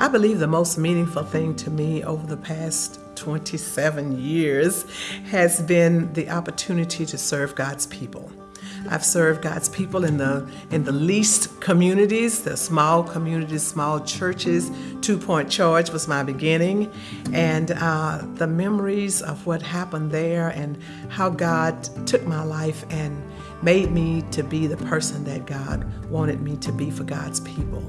I believe the most meaningful thing to me over the past 27 years has been the opportunity to serve God's people. I've served God's people in the in the least communities, the small communities, small churches. Two Point Charge was my beginning, and uh, the memories of what happened there and how God took my life and made me to be the person that God wanted me to be for God's people.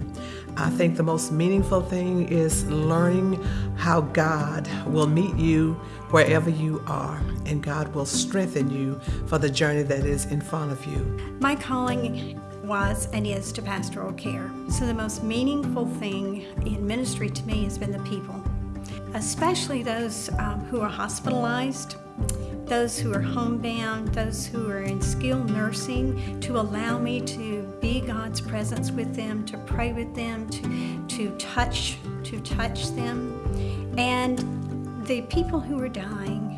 I think the most meaningful thing is learning how God will meet you wherever you are, and God will strengthen you for the journey that is in front of you. My calling was and is to pastoral care. So the most meaningful thing in ministry to me has been the people, especially those um, who are hospitalized, those who are homebound, those who are in skilled nursing, to allow me to be God's presence with them, to pray with them, to, to touch, to touch them. And the people who were dying,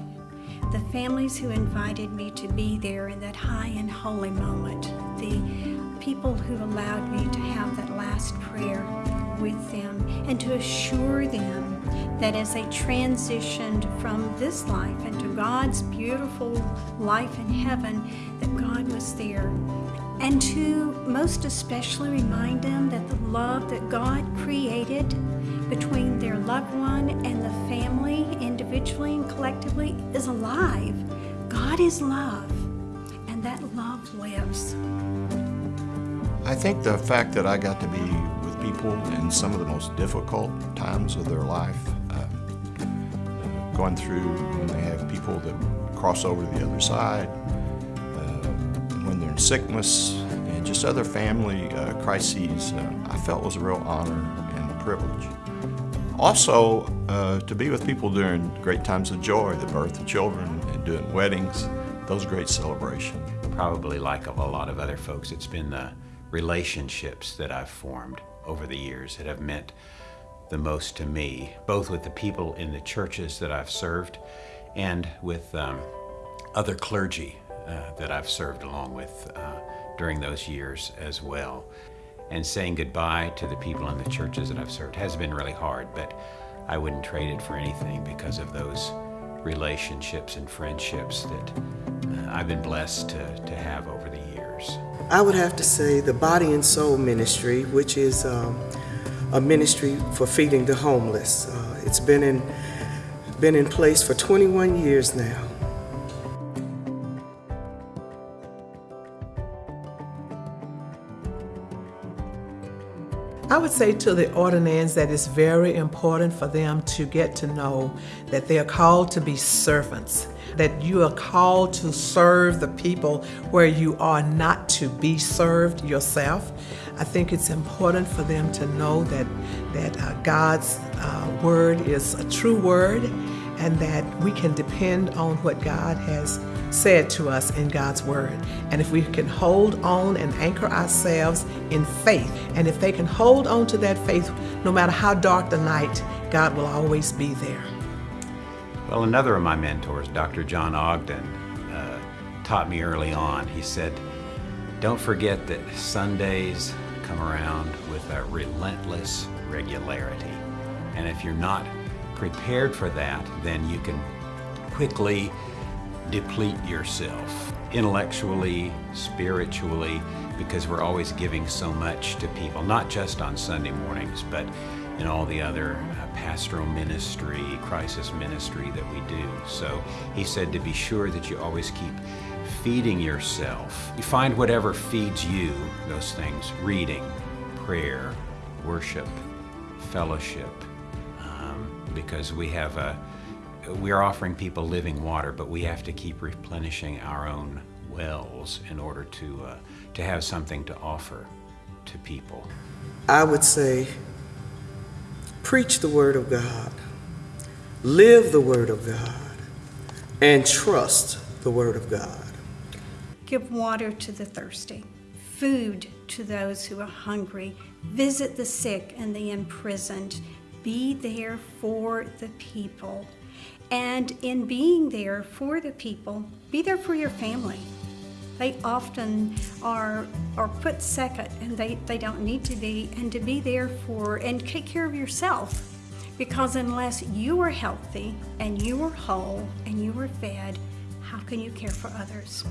the families who invited me to be there in that high and holy moment, the people who allowed me to have that last prayer with them and to assure them that as they transitioned from this life into God's beautiful life in heaven, that God was there. And to most especially remind them that the love that God created between their loved one and the family, individually and collectively, is alive. God is love, and that love lives. I think the fact that I got to be with people in some of the most difficult times of their life, uh, going through when they have people that cross over to the other side, uh, when they're in sickness, and just other family uh, crises, uh, I felt was a real honor and a privilege. Also, uh, to be with people during great times of joy, the birth of children and doing weddings, those great celebrations. Probably like a lot of other folks, it's been the relationships that I've formed over the years that have meant the most to me, both with the people in the churches that I've served and with um, other clergy uh, that I've served along with uh, during those years as well. And saying goodbye to the people in the churches that I've served has been really hard, but I wouldn't trade it for anything because of those relationships and friendships that uh, I've been blessed to, to have over the years. I would have to say the Body and Soul Ministry, which is um, a ministry for feeding the homeless. Uh, it's been in, been in place for 21 years now. I would say to the ordinands that it's very important for them to get to know that they are called to be servants, that you are called to serve the people where you are not to be served yourself. I think it's important for them to know that, that uh, God's uh, word is a true word and that we can depend on what God has said to us in God's Word. And if we can hold on and anchor ourselves in faith, and if they can hold on to that faith, no matter how dark the night, God will always be there. Well, another of my mentors, Dr. John Ogden, uh, taught me early on. He said, Don't forget that Sundays come around with a relentless regularity. And if you're not prepared for that, then you can quickly deplete yourself intellectually, spiritually, because we're always giving so much to people, not just on Sunday mornings, but in all the other uh, pastoral ministry, crisis ministry that we do. So he said to be sure that you always keep feeding yourself. You find whatever feeds you, those things, reading, prayer, worship, fellowship, um, because we have a we're offering people living water, but we have to keep replenishing our own wells in order to, uh, to have something to offer to people. I would say, preach the Word of God, live the Word of God, and trust the Word of God. Give water to the thirsty, food to those who are hungry, visit the sick and the imprisoned, be there for the people. And in being there for the people, be there for your family. They often are, are put second and they, they don't need to be, and to be there for and take care of yourself. Because unless you are healthy and you are whole and you are fed, how can you care for others?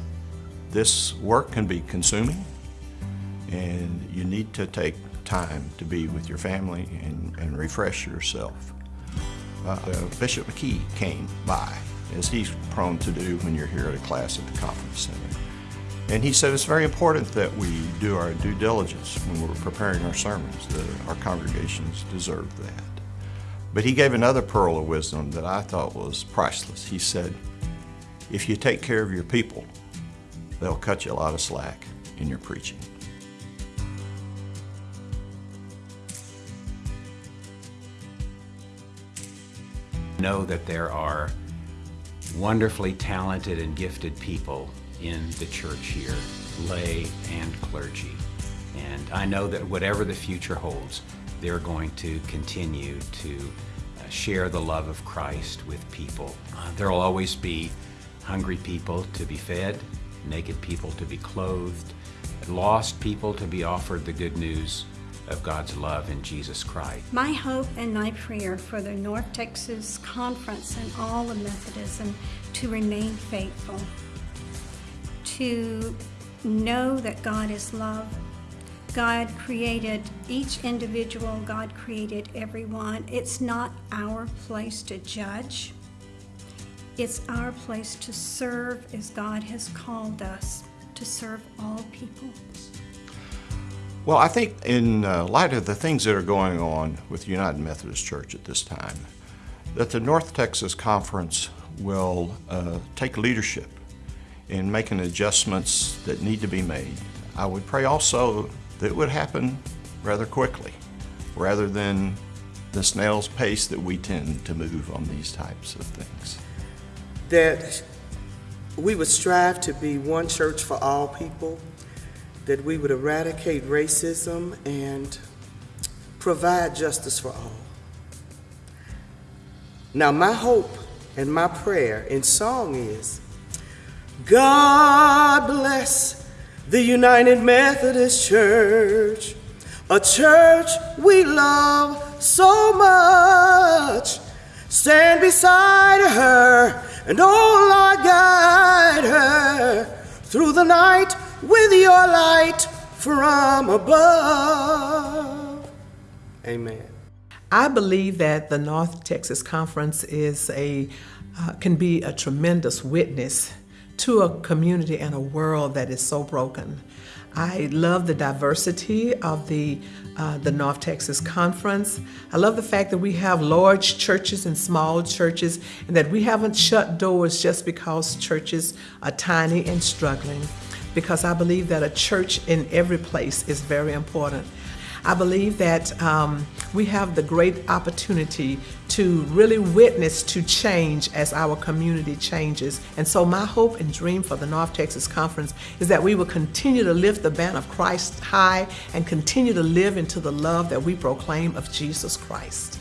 This work can be consuming, and you need to take time to be with your family and, and refresh yourself. Uh, Bishop McKee came by, as he's prone to do when you're here at a class at the conference center. And he said it's very important that we do our due diligence when we're preparing our sermons, that our congregations deserve that. But he gave another pearl of wisdom that I thought was priceless. He said, if you take care of your people, they'll cut you a lot of slack in your preaching. I know that there are wonderfully talented and gifted people in the church here, lay and clergy. And I know that whatever the future holds, they're going to continue to uh, share the love of Christ with people. Uh, there will always be hungry people to be fed, naked people to be clothed, lost people to be offered the good news of God's love in Jesus Christ. My hope and my prayer for the North Texas Conference and all of Methodism to remain faithful, to know that God is love. God created each individual, God created everyone. It's not our place to judge. It's our place to serve as God has called us to serve all people. Well, I think in uh, light of the things that are going on with United Methodist Church at this time, that the North Texas Conference will uh, take leadership in making adjustments that need to be made. I would pray also that it would happen rather quickly, rather than the snail's pace that we tend to move on these types of things. That we would strive to be one church for all people, that we would eradicate racism and provide justice for all. Now, my hope and my prayer in song is God bless the United Methodist Church, a church we love so much. Stand beside her and oh Lord, guide her through the night with your light from above. Amen. I believe that the North Texas Conference is a uh, can be a tremendous witness to a community and a world that is so broken. I love the diversity of the uh, the North Texas Conference. I love the fact that we have large churches and small churches, and that we haven't shut doors just because churches are tiny and struggling. Because I believe that a church in every place is very important. I believe that um, we have the great opportunity to really witness to change as our community changes. And so my hope and dream for the North Texas Conference is that we will continue to lift the banner of Christ high and continue to live into the love that we proclaim of Jesus Christ.